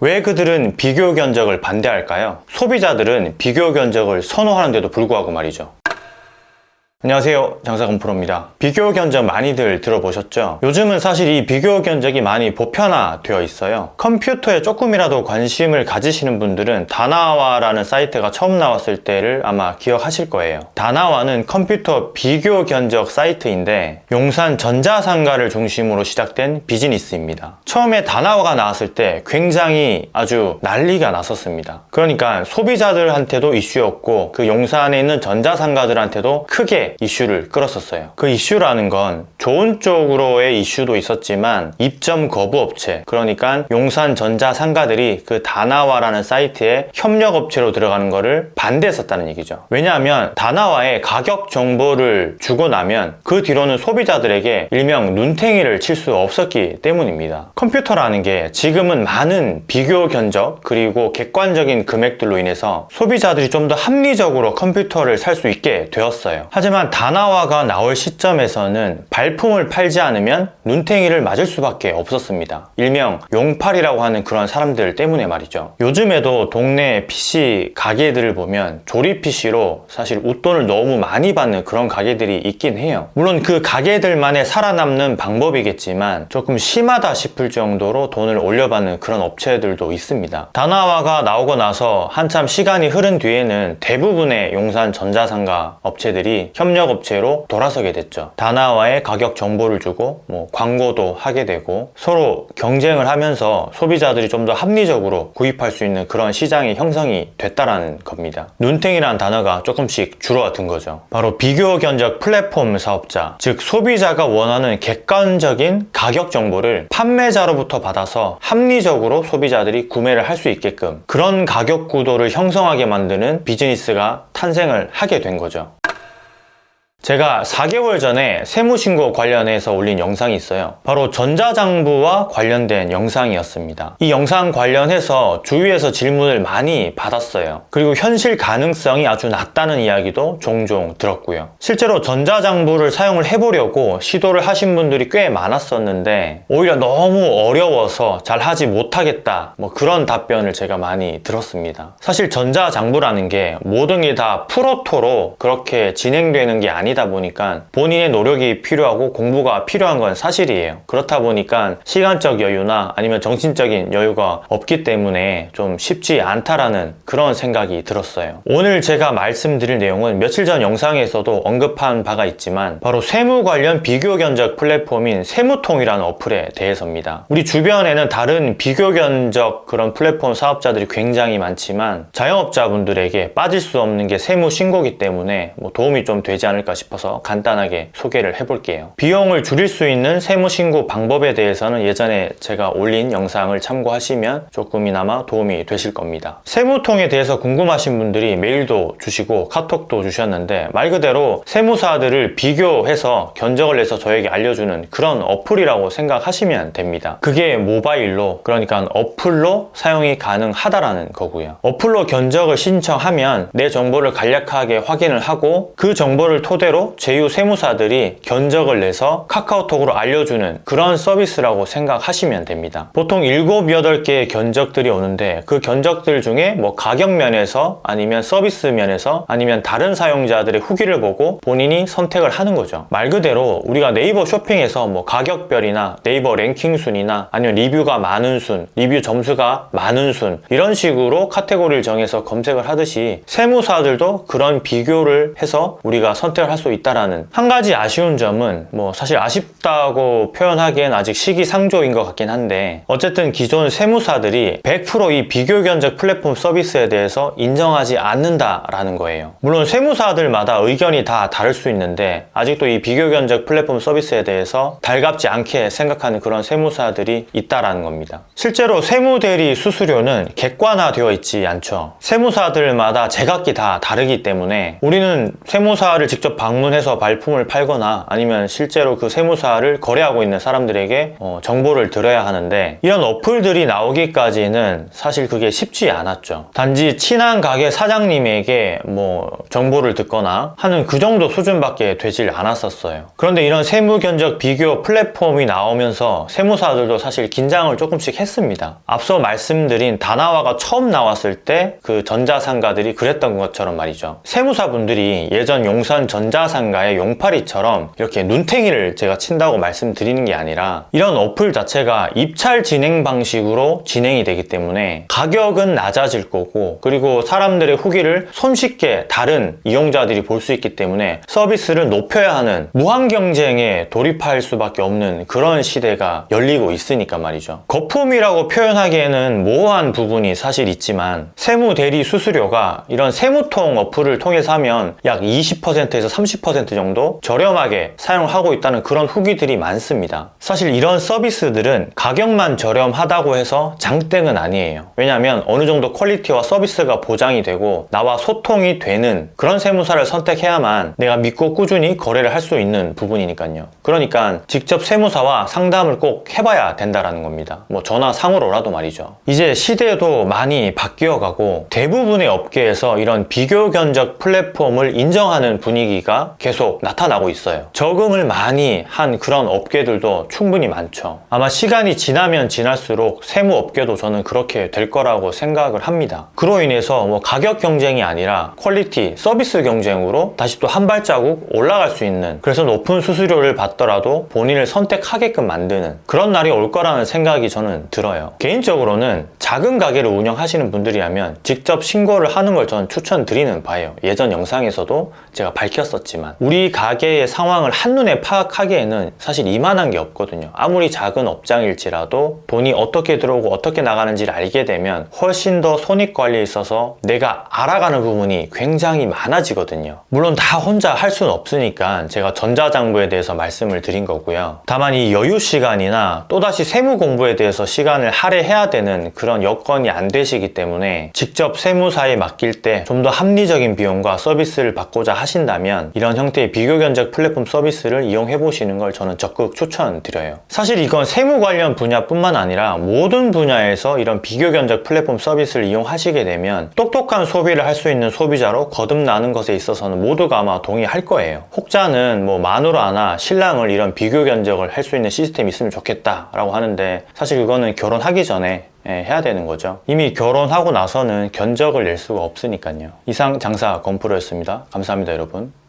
왜 그들은 비교 견적을 반대할까요? 소비자들은 비교 견적을 선호하는데도 불구하고 말이죠. 안녕하세요. 장사건 프로입니다. 비교 견적 많이들 들어보셨죠? 요즘은 사실 이 비교 견적이 많이 보편화되어 있어요. 컴퓨터에 조금이라도 관심을 가지시는 분들은 다나와라는 사이트가 처음 나왔을 때를 아마 기억하실 거예요. 다나와는 컴퓨터 비교 견적 사이트인데 용산 전자상가를 중심으로 시작된 비즈니스입니다. 처음에 다나와가 나왔을 때 굉장히 아주 난리가 났었습니다. 그러니까 소비자들한테도 이슈였고 그 용산에 있는 전자상가들한테도 크게 이슈를 끌었었어요. 그 이슈라는 건 좋은 쪽으로의 이슈도 있었지만 입점 거부 업체 그러니까 용산 전자 상가들이 그 다나와라는 사이트에 협력 업체로 들어가는 거를 반대했었다는 얘기죠. 왜냐하면 다나와의 가격 정보를 주고 나면 그 뒤로는 소비자들에게 일명 눈탱이를 칠 수 없었기 때문입니다. 컴퓨터라는 게 지금은 많은 비교 견적 그리고 객관적인 금액들로 인해서 소비자들이 좀 더 합리적으로 컴퓨터를 살 수 있게 되었어요. 하지만 다나와가 나올 시점에서는 발품을 팔지 않으면 눈탱이를 맞을 수밖에 없었습니다. 일명 용팔이라고 하는 그런 사람들 때문에 말이죠. 요즘에도 동네 PC 가게들을 보면 조립 PC로 사실 웃돈을 너무 많이 받는 그런 가게들이 있긴 해요. 물론 그 가게들만의 살아남는 방법이겠지만 조금 심하다 싶을 정도로 돈을 올려받는 그런 업체들도 있습니다. 다나와가 나오고 나서 한참 시간이 흐른 뒤에는 대부분의 용산 전자상가 업체들이 협력 업체로 돌아서게 됐죠. 다나와의 가격 정보를 주고 뭐 광고도 하게 되고 서로 경쟁을 하면서 소비자들이 좀 더 합리적으로 구입할 수 있는 그런 시장이 형성이 됐다라는 겁니다. 눈탱이라는 단어가 조금씩 줄어든 거죠. 바로 비교 견적 플랫폼 사업자, 즉 소비자가 원하는 객관적인 가격 정보를 판매자로부터 받아서 합리적으로 소비자들이 구매를 할 수 있게끔 그런 가격 구도를 형성하게 만드는 비즈니스가 탄생을 하게 된 거죠. 제가 4개월 전에 세무신고 관련해서 올린 영상이 있어요. 바로 전자장부와 관련된 영상이었습니다. 이 영상 관련해서 주위에서 질문을 많이 받았어요. 그리고 현실 가능성이 아주 낮다는 이야기도 종종 들었고요. 실제로 전자장부를 사용을 해보려고 시도를 하신 분들이 꽤 많았었는데 오히려 너무 어려워서 잘 하지 못하겠다 뭐 그런 답변을 제가 많이 들었습니다. 사실 전자장부라는 게 모든 게 다 프로토로 그렇게 진행되는 게 아니다 아니다 보니까 본인의 노력이 필요하고 공부가 필요한 건 사실이에요. 그렇다 보니까 시간적 여유나 아니면 정신적인 여유가 없기 때문에 좀 쉽지 않다라는 그런 생각이 들었어요. 오늘 제가 말씀드릴 내용은 며칠 전 영상에서도 언급한 바가 있지만 바로 세무 관련 비교 견적 플랫폼인 세무통이라는 어플에 대해서입니다. 우리 주변에는 다른 비교 견적 그런 플랫폼 사업자들이 굉장히 많지만 자영업자분들에게 빠질 수 없는 게 세무 신고기 때문에 뭐 도움이 좀 되지 않을까 싶습니다. 싶어서 간단하게 소개를 해볼게요. 비용을 줄일 수 있는 세무신고 방법에 대해서는 예전에 제가 올린 영상을 참고하시면 조금이나마 도움이 되실 겁니다. 세무통에 대해서 궁금하신 분들이 메일도 주시고 카톡도 주셨는데 말 그대로 세무사들을 비교해서 견적을 내서 저에게 알려주는 그런 어플이라고 생각하시면 됩니다. 그게 모바일로 그러니까 어플로 사용이 가능하다라는 거고요. 어플로 견적을 신청하면 내 정보를 간략하게 확인을 하고 그 정보를 토대로 실제로 제휴 세무사들이 견적을 내서 카카오톡으로 알려주는 그런 서비스라고 생각하시면 됩니다. 보통 7, 8개의 견적들이 오는데 그 견적들 중에 뭐 가격 면에서 아니면 서비스 면에서 아니면 다른 사용자들의 후기를 보고 본인이 선택을 하는 거죠. 말 그대로 우리가 네이버 쇼핑에서 뭐 가격별이나 네이버 랭킹 순이나 아니면 리뷰가 많은 순, 리뷰 점수가 많은 순 이런 식으로 카테고리를 정해서 검색을 하듯이 세무사들도 그런 비교를 해서 우리가 선택을 할 수 있다라는 한 가지 아쉬운 점은 뭐 사실 아쉽다고 표현하기엔 아직 시기상조인 것 같긴 한데 어쨌든 기존 세무사들이 100%이 비교 견적 플랫폼 서비스에 대해서 인정하지 않는다라는 거예요. 물론 세무사들마다 의견이 다 다를 수 있는데 아직도 이 비교 견적 플랫폼 서비스에 대해서 달갑지 않게 생각하는 그런 세무사들이 있다라는 겁니다. 실제로 세무대리 수수료는 객관화되어 있지 않죠. 세무사들마다 제각기 다 다르기 때문에 우리는 세무사를 직접 방문해서 발품을 팔거나 아니면 실제로 그 세무사를 거래하고 있는 사람들에게 어, 정보를 들어야 하는데 이런 어플들이 나오기까지는 사실 그게 쉽지 않았죠. 단지 친한 가게 사장님에게 뭐 정보를 듣거나 하는 그 정도 수준밖에 되질 않았었어요. 그런데 이런 세무 견적 비교 플랫폼이 나오면서 세무사들도 사실 긴장을 조금씩 했습니다. 앞서 말씀드린 다나와가 처음 나왔을 때 그 전자상가들이 그랬던 것처럼 말이죠. 세무사분들이 예전 용산 전자 상가의 용팔이처럼 이렇게 눈탱이를 제가 친다고 말씀드리는 게 아니라 이런 어플 자체가 입찰 진행 방식으로 진행이 되기 때문에 가격은 낮아질 거고 그리고 사람들의 후기를 손쉽게 다른 이용자들이 볼 수 있기 때문에 서비스를 높여야 하는 무한 경쟁에 돌입할 수밖에 없는 그런 시대가 열리고 있으니까 말이죠. 거품이라고 표현하기에는 모호한 부분이 사실 있지만 세무 대리 수수료가 이런 세무통 어플을 통해서 하면 약 20%에서 30% 정도 저렴하게 사용하고 있다는 그런 후기들이 많습니다. 사실 이런 서비스들은 가격만 저렴하다고 해서 장땡은 아니에요. 왜냐하면 어느 정도 퀄리티와 서비스가 보장이 되고 나와 소통이 되는 그런 세무사를 선택해야만 내가 믿고 꾸준히 거래를 할 수 있는 부분이니까요. 그러니까 직접 세무사와 상담을 꼭 해봐야 된다라는 겁니다. 뭐 전화 상으로라도 말이죠. 이제 시대도 많이 바뀌어가고 대부분의 업계에서 이런 비교 견적 플랫폼을 인정하는 분위기가 계속 나타나고 있어요. 적응을 많이 한 그런 업계들도 충분히 많죠. 아마 시간이 지나면 지날수록 세무 업계도 저는 그렇게 될 거라고 생각을 합니다. 그로 인해서 뭐 가격 경쟁이 아니라 quality, 서비스 경쟁으로 다시 또 한 발자국 올라갈 수 있는 그래서 높은 수수료를 받더라도 본인을 선택하게끔 만드는 그런 날이 올 거라는 생각이 저는 들어요. 개인적으로는 작은 가게를 운영하시는 분들이라면 직접 신고를 하는 걸 저는 추천드리는 바예요. 예전 영상에서도 제가 밝혔었 지만 우리 가게의 상황을 한눈에 파악하기에는 사실 이만한 게 없거든요. 아무리 작은 업장일지라도 돈이 어떻게 들어오고 어떻게 나가는지를 알게 되면 훨씬 더 손익 관리에 있어서 내가 알아가는 부분이 굉장히 많아지거든요. 물론 다 혼자 할 수는 없으니까 제가 전자장부에 대해서 말씀을 드린 거고요. 다만 이 여유 시간이나 또다시 세무 공부에 대해서 시간을 할애해야 되는 그런 여건이 안 되시기 때문에 직접 세무사에 맡길 때 좀 더 합리적인 비용과 서비스를 받고자 하신다면 이런 형태의 비교 견적 플랫폼 서비스를 이용해 보시는 걸 저는 적극 추천드려요. 사실 이건 세무 관련 분야뿐만 아니라 모든 분야에서 이런 비교 견적 플랫폼 서비스를 이용하시게 되면 똑똑한 소비를 할 수 있는 소비자로 거듭나는 것에 있어서는 모두가 아마 동의할 거예요. 혹자는 뭐 마누라나 신랑을 이런 비교 견적을 할 수 있는 시스템이 있으면 좋겠다 라고 하는데 사실 그거는 결혼하기 전에 예, 해야 되는 거죠. 이미 결혼하고 나서는 견적을 낼 수가 없으니까요. 이상 장사 건프로였습니다. 감사합니다, 여러분.